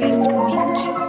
always meet you.